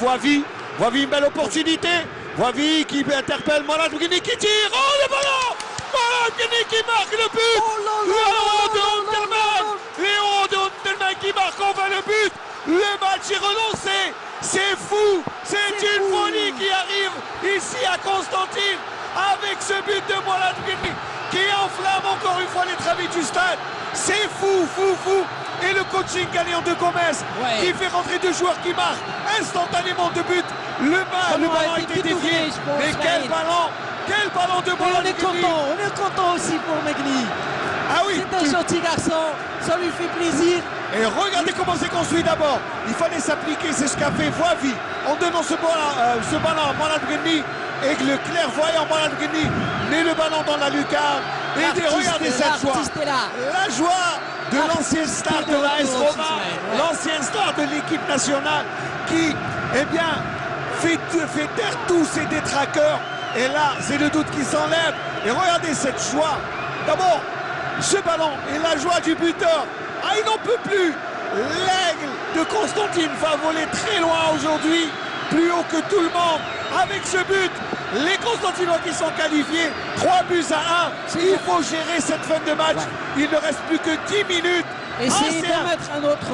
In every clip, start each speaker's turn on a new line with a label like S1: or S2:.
S1: Voivi, Voivi, une belle opportunité. Voivi qui interpelle Mohamed Bouguini qui tire. Oh le ballon. Mohamed Bouguini qui marque le but.
S2: Oh là là
S1: Léon de
S2: là
S1: Léon de Unterman qui marque. Enfin le but. Le match est relancé. C'est fou. C'est une
S2: fou.
S1: folie qui arrive ici à Constantine avec ce but de Mohamed Bouguini qui enflamme encore fois les travis du stade. C'est fou, fou, fou et le coaching gagnant de Gomez
S2: Ouais.
S1: qui fait rentrer deux joueurs qui marquent instantanément de but. Le, le
S2: Ballon
S1: ballon
S2: a été
S1: dévié. Mais quel ballon Quel ballon de
S2: Et on est content, on est content aussi pour Megli.
S1: Ah oui
S2: C'est un gentil garçon, ça lui fait plaisir.
S1: Et regardez comment c'est construit d'abord. Il fallait s'appliquer, c'est ce qu'a fait Voivi en donnant ce ballon, euh, ce ballon à Bouguini et le clairvoyant Bouguini met le ballon dans la lucarne. Et regardez cette joie. La joie de l'ancien star de l'AS Roma, l'ancien star de l'équipe nationale qui, eh bien, fait, fait taire tous ses détraqueurs. Et là, c'est le doute qui s'enlève. Et regardez cette joie. D'abord, ce ballon et la joie du buteur. Ah, il n'en peut plus. L'aigle de Constantine va voler très loin aujourd'hui, plus haut que tout le monde. Avec ce but, les Constantinois qui sont qualifiés, 3 buts à 1.
S2: C'est
S1: Il faut gérer cette fin de match.
S2: Ouais.
S1: Il ne reste plus que 10 minutes.
S2: Essayez
S1: Ah, c'est
S2: d'en
S1: un-
S2: mettre un autre.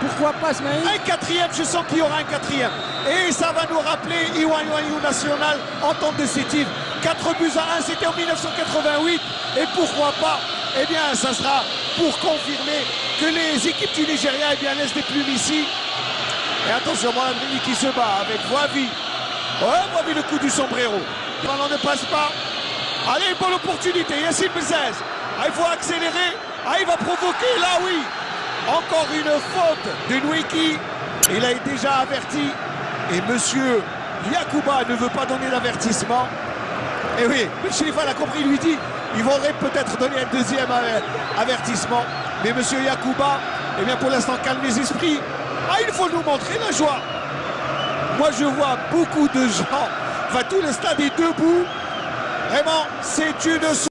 S2: Pourquoi pas, Smaïl
S1: un quatrième, je sens qu'il y aura un quatrième. Et ça va nous rappeler Iwan Iwan National en temps titres. 4 buts à 1, c'était en 1988. Et pourquoi pas Eh bien, ça sera pour confirmer que les équipes du Nigeria eh bien, laissent des plumes ici. Et attention, Beni qui se bat avec Voivi. Ouais, Voivi le coup du sombrero. Le ballon ne passe pas. Allez, bonne opportunité. Yassine Bezez. Ah, il faut accélérer. Ah, il va provoquer. Là, oui. Encore une faute de Nweki. Il a déjà averti. Et monsieur Yakuba ne veut pas donner l'avertissement. Et oui, le Chérifal a compris, il lui dit il faudrait peut-être donner un deuxième aver- avertissement. Mais monsieur Yakuba, eh bien pour l'instant, calme les esprits. Ah, il faut nous montrer la joie. Moi, je vois beaucoup de gens. Enfin, tout le stade est debout. Vraiment, c'est une